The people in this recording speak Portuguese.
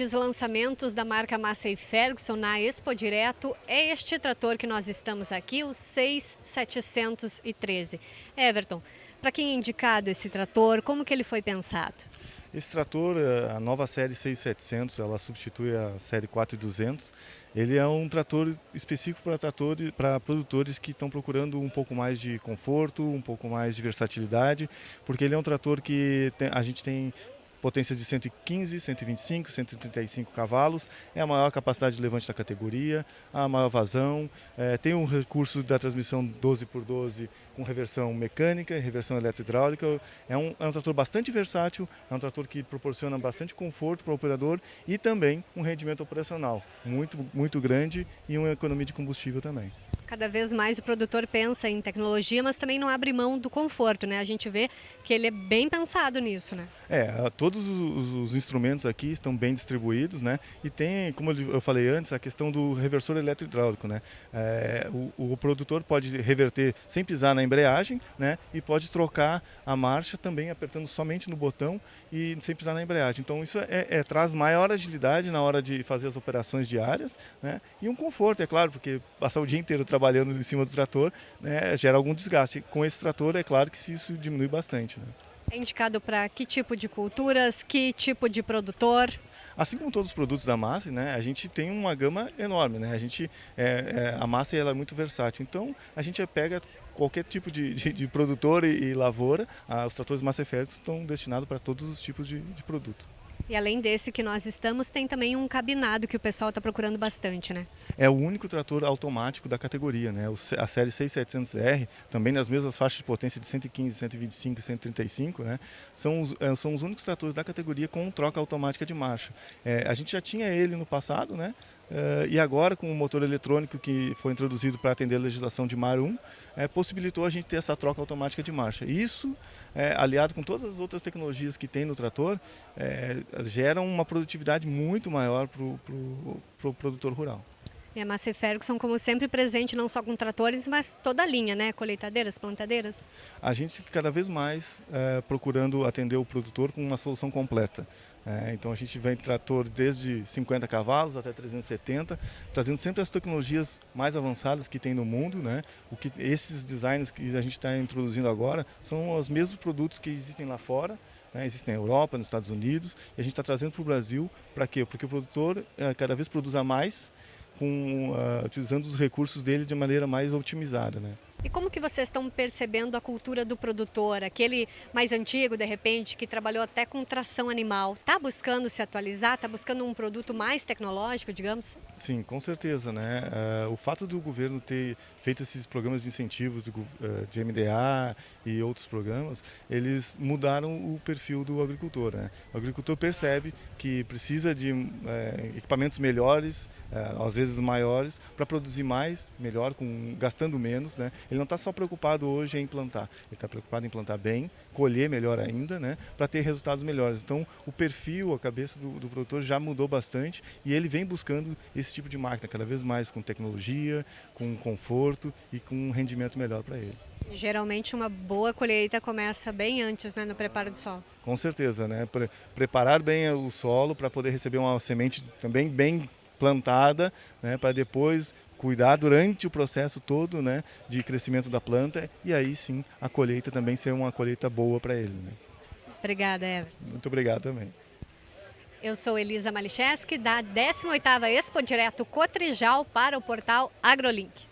Grandes lançamentos da marca Massey Ferguson na Expo Direto é este trator que nós estamos aqui, o 6713. Everton, para quem é indicado esse trator, como que ele foi pensado? Esse trator, eh, a nova série 6700, ela substitui a série 4200. Ele é um trator específico para tratores, para produtores que estão procurando um pouco mais de conforto, um pouco mais de versatilidade, porque ele é um trator que a gente tem potência de 115, 125, 135 cavalos, é a maior capacidade de levante da categoria, a maior vazão, é, tem um recurso da transmissão 12 por 12 com reversão mecânica e reversão eletrohidráulica, é um, é um trator bastante versátil, é um trator que proporciona bastante conforto para o operador e também um rendimento operacional muito, muito grande e uma economia de combustível também. Cada vez mais o produtor pensa em tecnologia, mas também não abre mão do conforto, né? A gente vê que ele é bem pensado nisso, né? É, todos os, os instrumentos aqui estão bem distribuídos, né? E tem, como eu falei antes, a questão do reversor eletrohidráulico, né? É, o, o, produtor pode reverter sem pisar na embreagem, né? E pode trocar a marcha também apertando somente no botão e sem pisar na embreagem. Então isso é, é, traz maior agilidade na hora de fazer as operações diárias, né? E um conforto, é claro, porque passar o dia inteiro trabalhando em cima do trator, né, gera algum desgaste. Com esse trator, é claro que isso diminui bastante. Né? É indicado para que tipo de culturas, que tipo de produtor? Assim como todos os produtos da massa, né, a gente tem uma gama enorme. Né? A, gente, é, é, a massa ela é muito versátil, então a gente pega qualquer tipo de, de, de produtor e, e lavoura. Os tratores massa férreos estão destinados para todos os tipos de, de produto. E além desse que nós estamos, tem também um cabinado que o pessoal está procurando bastante, né? É o único trator automático da categoria, né? A série 6700R, também nas mesmas faixas de potência de 115, 125 e 135, né? São os, é, são os únicos tratores da categoria com troca automática de marcha. É, a gente já tinha ele no passado, né? Uh, e agora, com o motor eletrônico que foi introduzido para atender a legislação de Mar 1, é, possibilitou a gente ter essa troca automática de marcha. Isso, é, aliado com todas as outras tecnologias que tem no trator, é, gera uma produtividade muito maior para o pro, pro produtor rural. E a Massey Ferguson, como sempre, presente não só com tratores, mas toda a linha, né? Colheitadeiras, plantadeiras? A gente cada vez mais é, procurando atender o produtor com uma solução completa. É, então a gente vem trator desde 50 cavalos até 370, trazendo sempre as tecnologias mais avançadas que tem no mundo. Né? O que, esses designs que a gente está introduzindo agora são os mesmos produtos que existem lá fora, né? existem na Europa, nos Estados Unidos, e a gente está trazendo para o Brasil para quê? Porque o produtor é, cada vez produza mais, com, uh, utilizando os recursos dele de maneira mais otimizada. Né? E como que vocês estão percebendo a cultura do produtor, aquele mais antigo, de repente, que trabalhou até com tração animal? Está buscando se atualizar? Está buscando um produto mais tecnológico, digamos? Sim, com certeza. Né? Uh, o fato do governo ter feito esses programas de incentivos do, uh, de MDA e outros programas, eles mudaram o perfil do agricultor. Né? O agricultor percebe que precisa de uh, equipamentos melhores, às vezes maiores, para produzir mais, melhor, com, gastando menos. Né? Ele não está só preocupado hoje em plantar, ele está preocupado em plantar bem, colher melhor ainda, né, para ter resultados melhores. Então, o perfil, a cabeça do, do, produtor já mudou bastante e ele vem buscando esse tipo de máquina, cada vez mais com tecnologia, com conforto e com um rendimento melhor para ele. Geralmente uma boa colheita começa bem antes, né, no preparo do solo. Com certeza, né? Pre preparar bem o solo para poder receber uma semente também bem plantada, né, para depois cuidar durante o processo todo né, de crescimento da planta e aí sim a colheita também ser uma colheita boa para ele. Né. Obrigada, Ever. Muito obrigado também. Eu sou Elisa Malicheski, da 18ª Expo Direto Cotrijal para o portal AgroLink.